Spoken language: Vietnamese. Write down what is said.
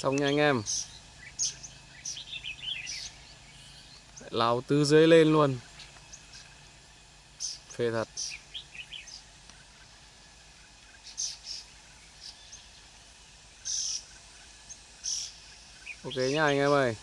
xong nha anh em. Lao từ dưới lên luôn. Phê thật. Ok nha anh em ơi.